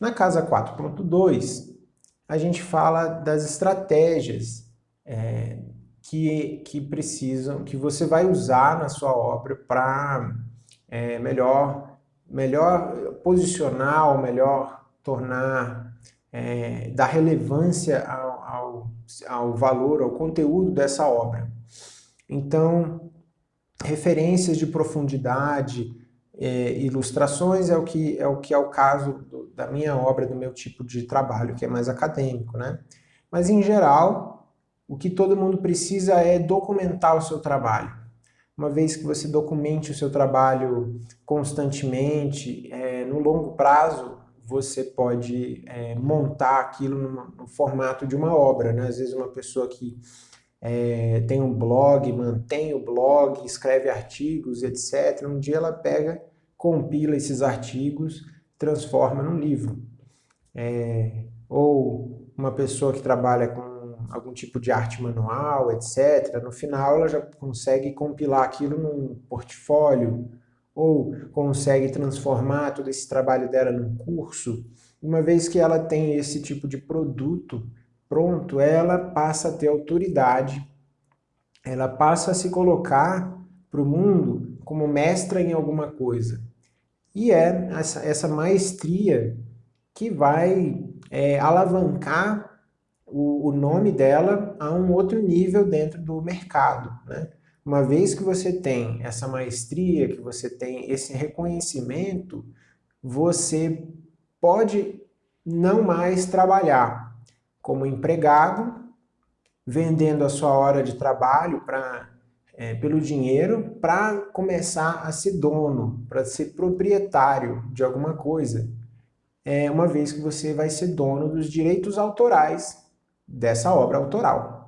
Na casa 4.2, a gente fala das estratégias é, que, que precisam, que você vai usar na sua obra para é, melhor, melhor posicionar ou melhor tornar, é, dar relevância ao, ao, ao valor, ao conteúdo dessa obra. Então, referências de profundidade, é, ilustrações é o que é o que é o caso da minha obra, do meu tipo de trabalho, que é mais acadêmico, né? Mas em geral, o que todo mundo precisa é documentar o seu trabalho. Uma vez que você documente o seu trabalho constantemente, é, no longo prazo, você pode é, montar aquilo no, no, formato de uma obra. Né? Às vezes uma pessoa que é, tem um blog, mantém o blog, escreve artigos, etc. Um dia ela pega, compila esses artigos, transforma num livro. É, ou uma pessoa que trabalha com algum tipo de arte manual, etc. No final ela já consegue compilar aquilo num portfólio, ou consegue transformar todo esse trabalho dela num curso. Uma vez que ela tem esse tipo de produto, pronto, ela passa a ter autoridade, ela passa a se colocar para o mundo como mestra em alguma coisa. E é essa, essa maestria que vai é, alavancar o, o, nome dela a um outro nível dentro do mercado. Né? Uma vez que você tem essa maestria, que você tem esse reconhecimento, você pode não mais trabalhar como empregado, vendendo a sua hora de trabalho para é, pelo dinheiro para começar a ser dono, para ser proprietário de alguma coisa, é, uma vez que você vai ser dono dos direitos autorais dessa obra autoral.